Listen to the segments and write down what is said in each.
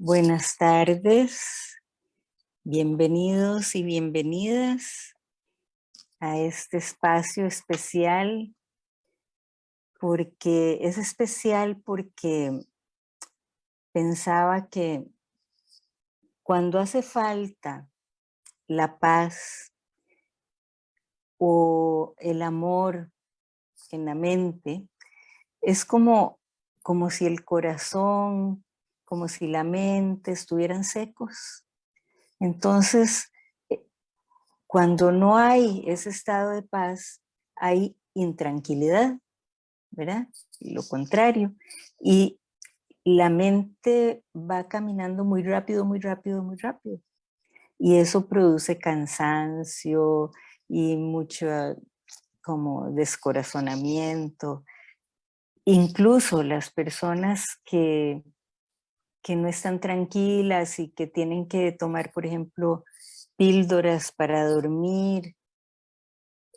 Buenas tardes, bienvenidos y bienvenidas a este espacio especial porque es especial porque pensaba que cuando hace falta la paz o el amor en la mente, es como, como si el corazón, como si la mente estuvieran secos. Entonces, eh, cuando no hay ese estado de paz, hay intranquilidad, ¿verdad? Lo contrario. Y la mente va caminando muy rápido, muy rápido, muy rápido. Y eso produce cansancio y mucho como descorazonamiento. Incluso las personas que, que no están tranquilas y que tienen que tomar, por ejemplo, píldoras para dormir,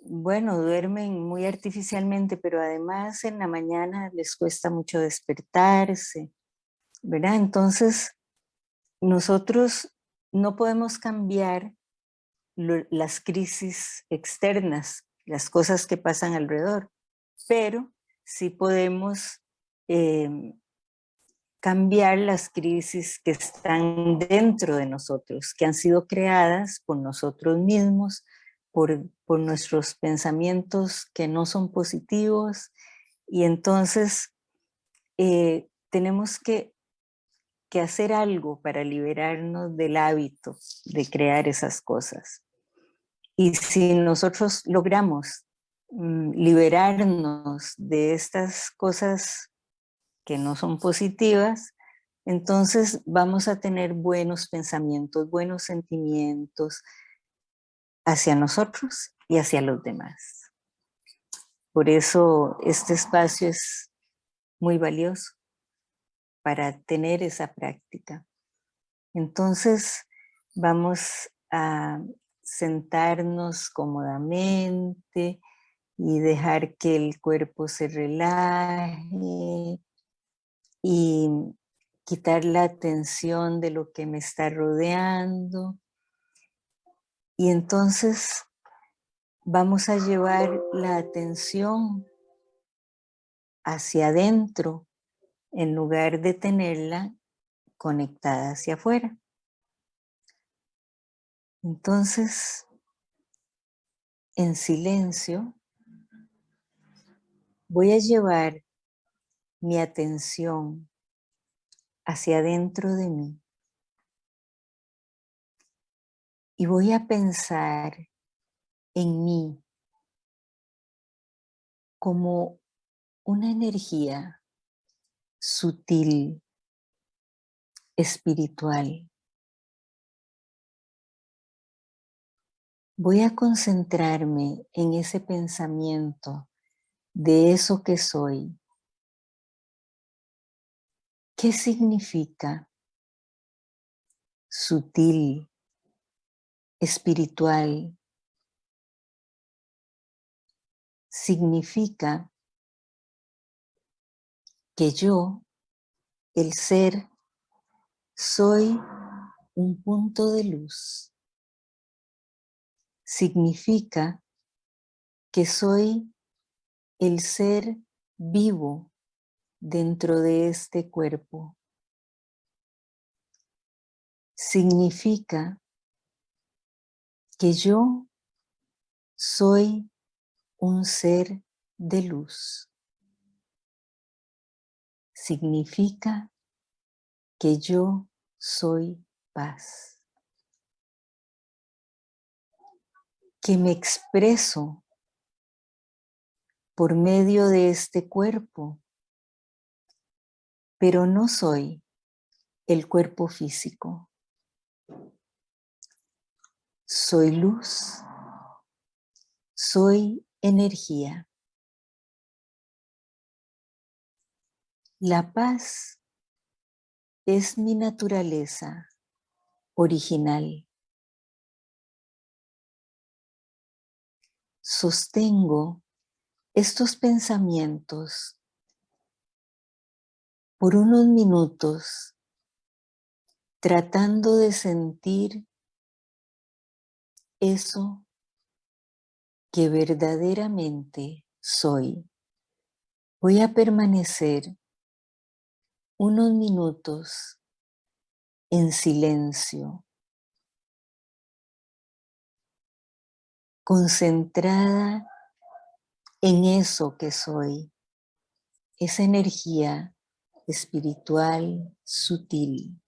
bueno, duermen muy artificialmente, pero además en la mañana les cuesta mucho despertarse, ¿verdad? Entonces, nosotros no podemos cambiar las crisis externas, las cosas que pasan alrededor, pero sí podemos em, cambiar las crisis que están dentro de nosotros, que han sido creadas por nosotros mismos, por, nuestros pensamientos que no son positivos, y entonces eh, tenemos que que hacer algo para liberarnos del hábito de crear esas cosas. Y si nosotros logramos mm, liberarnos de estas cosas que no son positivas, entonces vamos a tener buenos pensamientos, buenos sentimientos hacia nosotros y hacia los demás. Por eso este espacio es muy valioso para tener esa práctica. Entonces vamos a sentarnos cómodamente y dejar que el cuerpo se relaje y quitar la tensión de lo que me está rodeando. Y entonces vamos a llevar la atención hacia adentro en lugar de tenerla conectada hacia afuera. Entonces, en silencio, voy a llevar mi atención hacia adentro de mí. Y voy a pensar en mí como una energía sutil, espiritual. Voy a concentrarme en ese pensamiento de eso que soy. ¿Qué significa sutil, espiritual? Significa que yo, el ser, soy un punto de luz. Significa que soy el ser vivo dentro de este cuerpo. Significa que yo soy un ser de luz significa que yo soy paz. Que me expreso por medio de este cuerpo, pero no soy el cuerpo físico. Soy luz, soy energía. La paz es mi naturaleza original. Sostengo estos pensamientos por unos minutos tratando de sentir eso que verdaderamente soy. Voy a permanecer unos minutos en silencio, concentrada en eso que soy, esa energía espiritual sutil.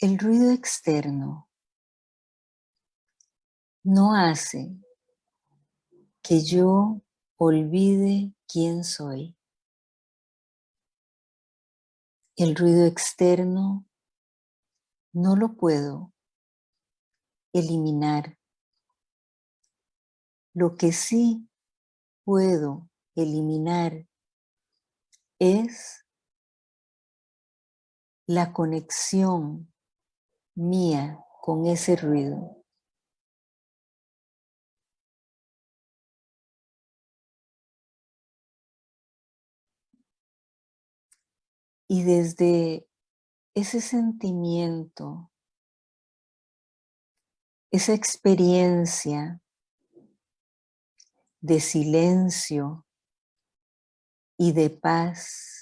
El ruido externo no hace que yo olvide quién soy. El ruido externo no lo puedo eliminar. Lo que sí puedo eliminar es la conexión mía con ese ruido. Y desde ese sentimiento, esa experiencia de silencio y de paz,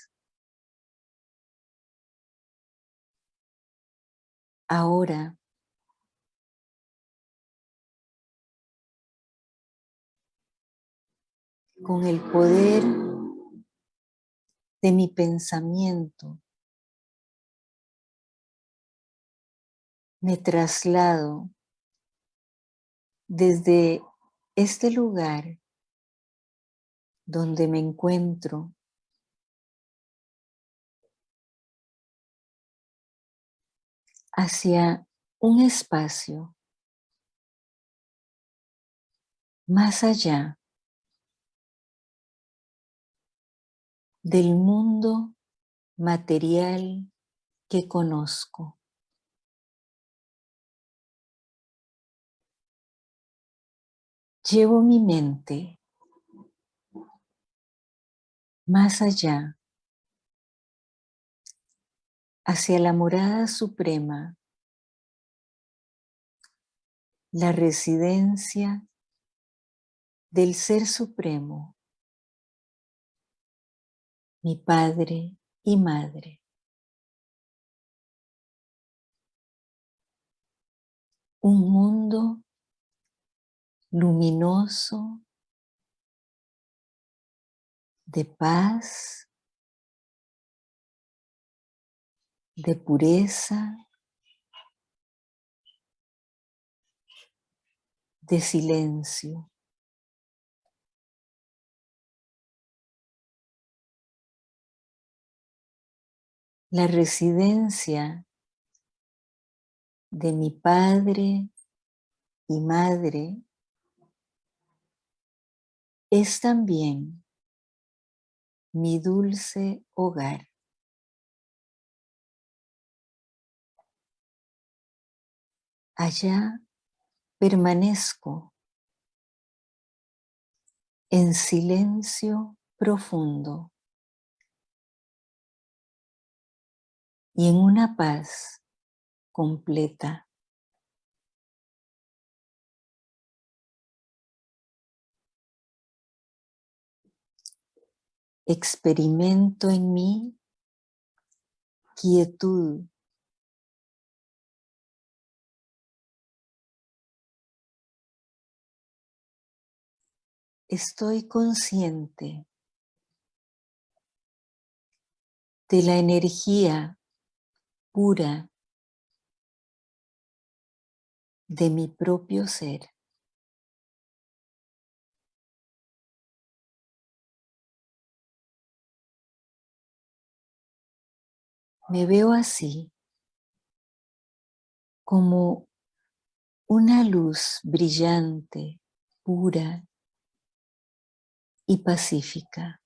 ahora. Con el poder de mi pensamiento, me traslado desde este lugar donde me encuentro hacia un espacio más allá del mundo material que conozco. Llevo mi mente más allá, hacia la morada suprema, la residencia del Ser Supremo mi padre y madre. Un mundo luminoso de paz, de pureza, de silencio. la residencia de mi padre y madre es también mi dulce hogar. Allá permanezco en silencio profundo. y en una paz completa. Experimento en mí quietud. Estoy consciente de la energía pura de mi propio ser. Me veo así, como una luz brillante, pura y pacífica.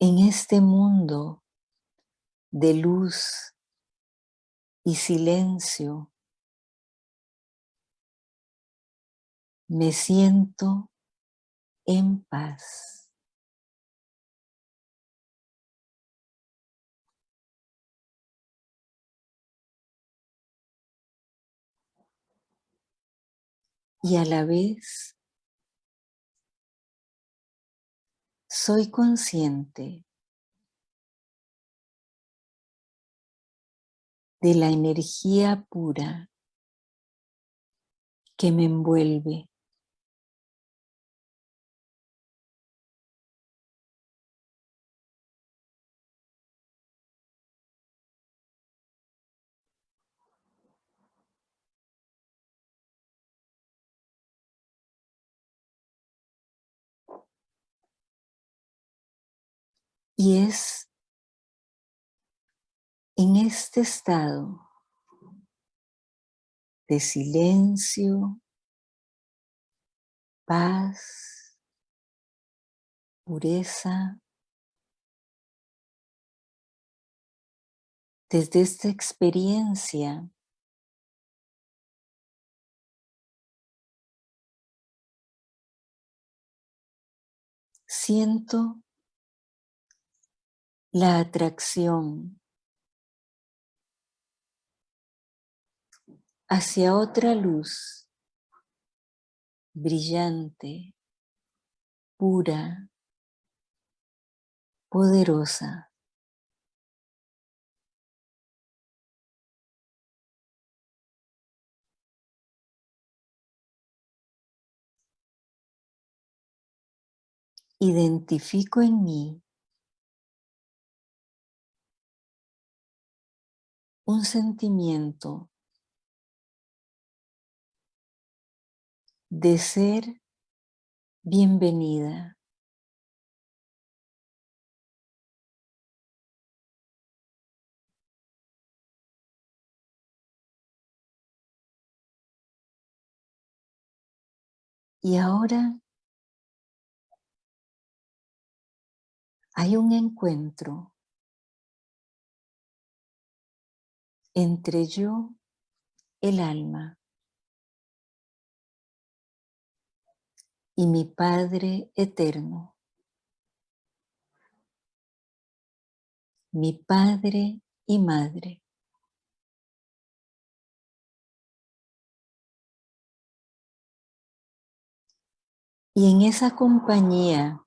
En este mundo de luz y silencio, me siento en paz. Y a la vez soy consciente de la energía pura que me envuelve. Y es en este estado de silencio, paz, pureza, desde esta experiencia siento la atracción hacia otra luz brillante, pura, poderosa. Identifico en mí un sentimiento de ser bienvenida. Y ahora hay un encuentro entre yo, el alma, y mi Padre eterno, mi Padre y Madre. Y en esa compañía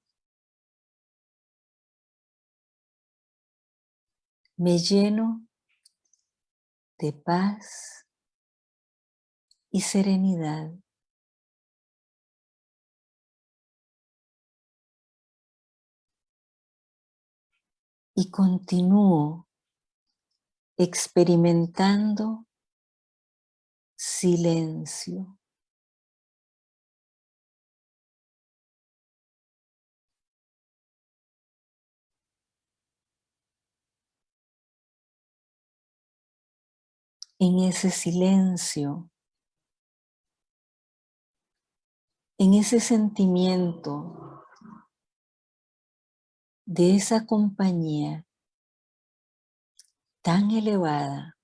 me lleno de paz y serenidad. Y continúo experimentando silencio. En ese silencio, en ese sentimiento de esa compañía tan elevada,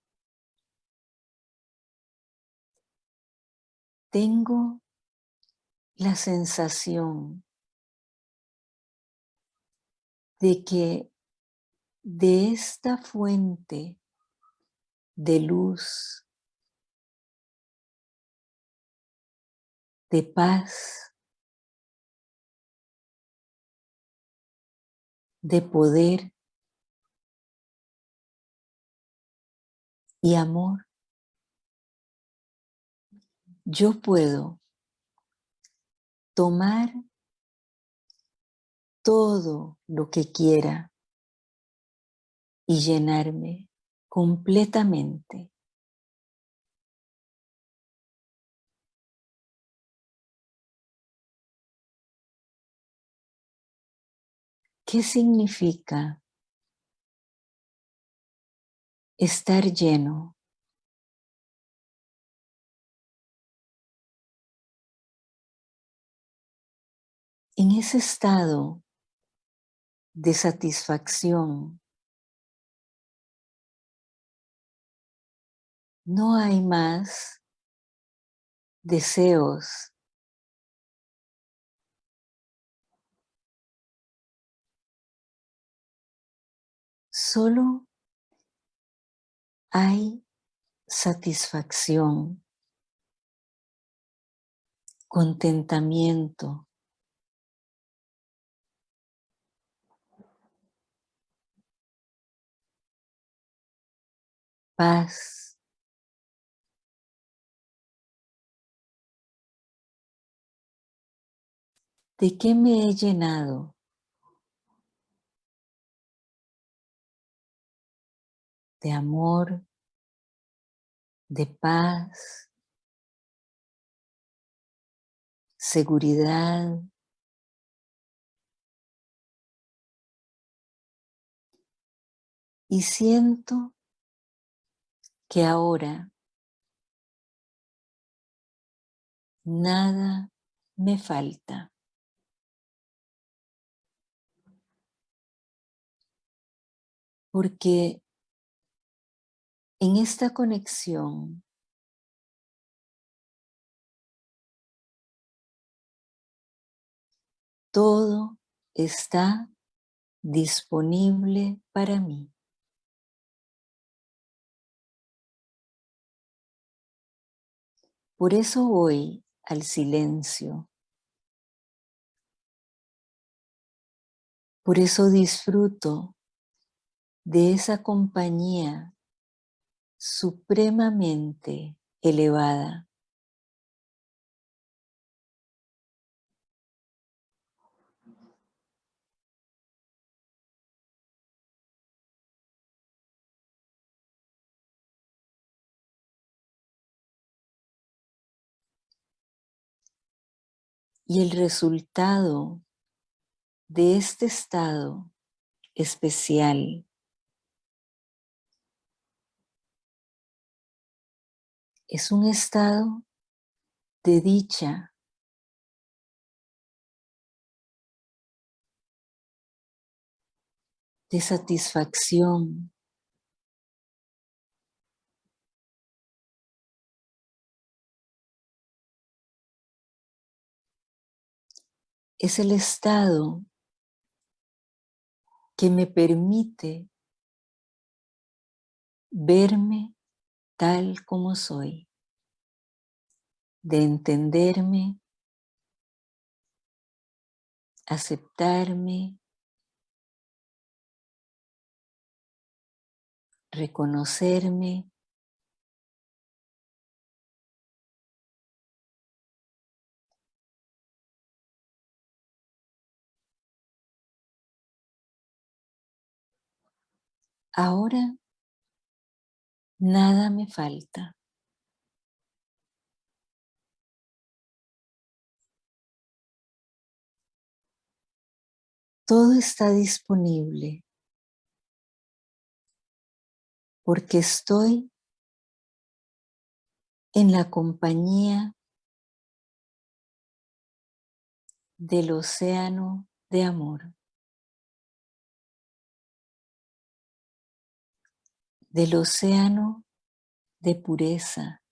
tengo la sensación de que de esta fuente de luz, de paz, de poder y amor, yo puedo tomar todo lo que quiera y llenarme completamente. ¿Qué significa estar lleno? En ese estado de satisfacción, no hay más deseos solo hay satisfacción, contentamiento, paz. ¿De qué me he llenado? De amor, de paz, seguridad, y siento que ahora nada me falta. Porque en esta conexión todo está disponible para mí. Por eso voy al silencio. Por eso disfruto de esa compañía supremamente elevada. Y el resultado de este estado especial es un estado de dicha, de satisfacción, es el estado que me permite verme tal como soy, de entenderme, aceptarme, reconocerme, Ahora nada me falta. Todo está disponible porque estoy en la compañía del océano de amor. Del océano de pureza,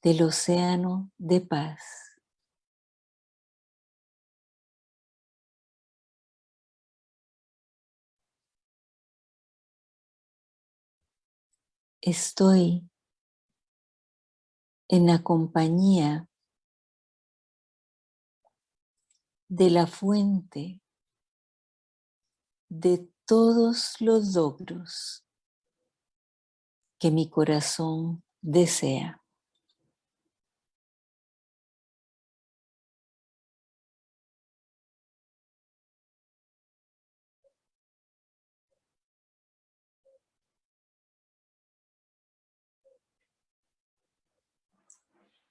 del océano de paz. Estoy en la compañía de la fuente de todos los logros que mi corazón desea.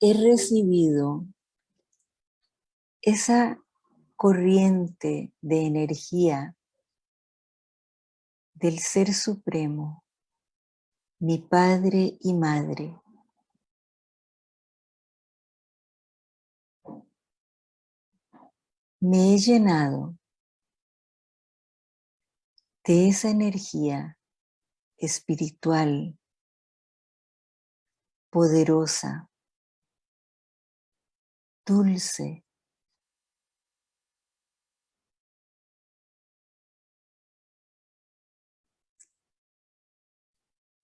he recibido esa corriente de energía del Ser Supremo, mi Padre y Madre. Me he llenado de esa energía espiritual, poderosa, dulce,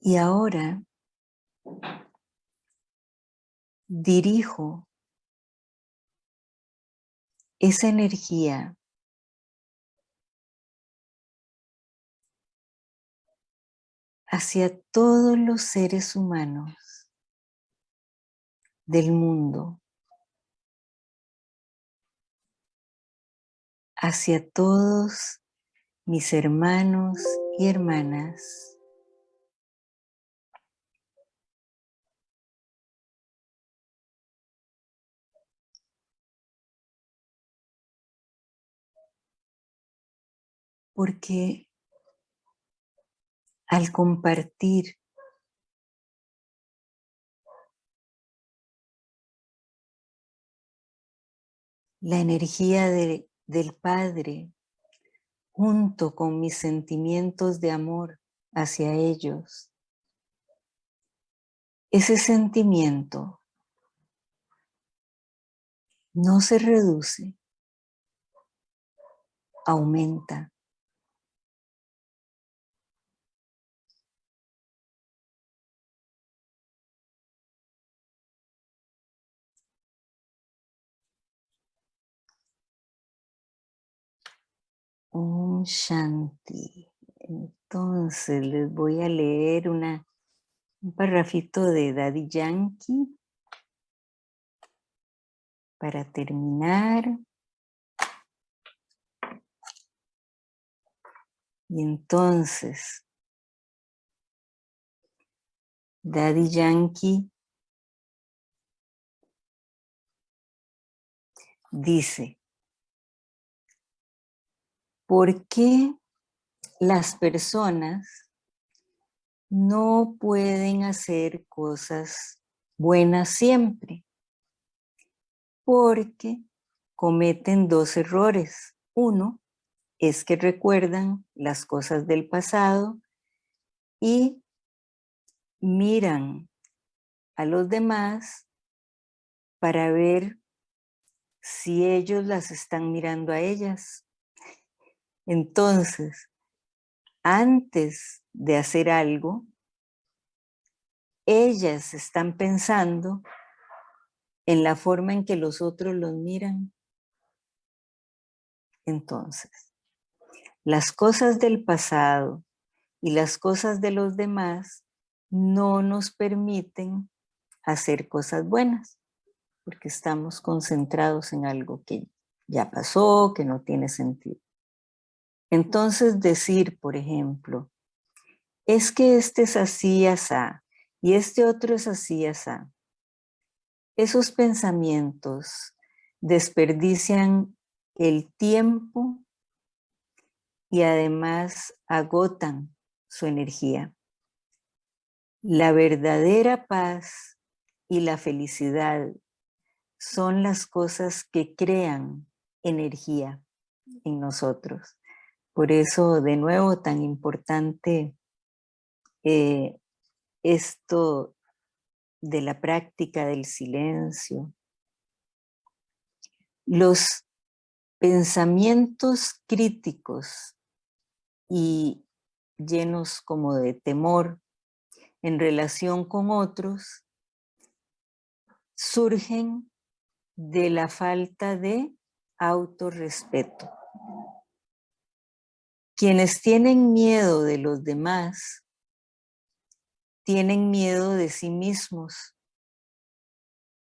Y ahora dirijo esa energía hacia todos los seres humanos del mundo, hacia todos mis hermanos y hermanas porque al compartir la energía del Padre junto con mis sentimientos de amor hacia ellos, ese sentimiento no se reduce, aumenta. Un Shanti. Entonces les voy a leer una, un parrafito de Daddy Yankee para terminar. Y entonces, Daddy Yankee dice, ¿Por qué las personas no pueden hacer cosas buenas siempre? Porque cometen dos errores. Uno es que recuerdan las cosas del pasado y miran a los demás para ver si ellos las están mirando a ellas entonces, antes de hacer algo, ellas están pensando en la forma en que los otros los miran. Entonces, las cosas del pasado y las cosas de los demás no nos permiten hacer cosas buenas, porque estamos concentrados en algo que ya pasó, que no tiene sentido. Entonces decir, por ejemplo, es que este es así, asá, y este otro es así, asá. Esos pensamientos desperdician el tiempo y además agotan su energía. La verdadera paz y la felicidad son las cosas que crean energía en nosotros. Por eso, de nuevo, tan importante eh, esto de la práctica del silencio. Los pensamientos críticos y llenos como de temor en relación con otros surgen de la falta de autorrespeto. Quienes tienen miedo de los demás, tienen miedo de sí mismos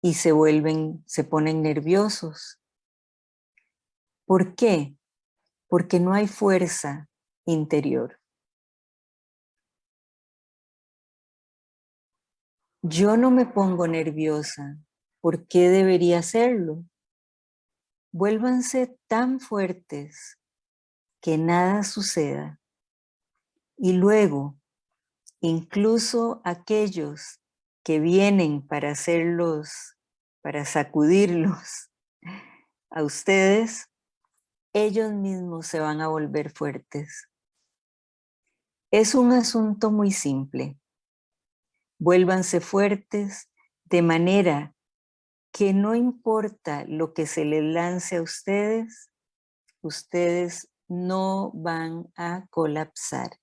y se vuelven, se ponen nerviosos. ¿Por qué? Porque no hay fuerza interior. Yo no me pongo nerviosa ¿Por qué debería hacerlo? Vuélvanse tan fuertes que nada suceda. Y luego, incluso aquellos que vienen para hacerlos, para sacudirlos a ustedes, ellos mismos se van a volver fuertes. Es un asunto muy simple. Vuélvanse fuertes de manera que no importa lo que se les lance a ustedes, ustedes no van a colapsar.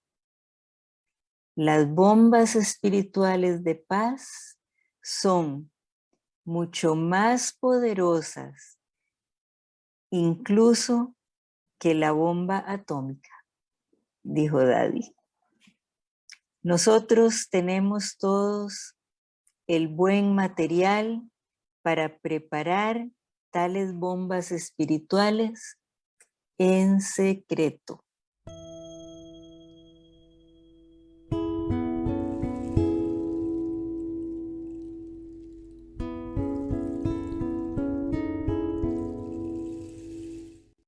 Las bombas espirituales de paz son mucho más poderosas, incluso que la bomba atómica, dijo Daddy. Nosotros tenemos todos el buen material para preparar tales bombas espirituales en secreto.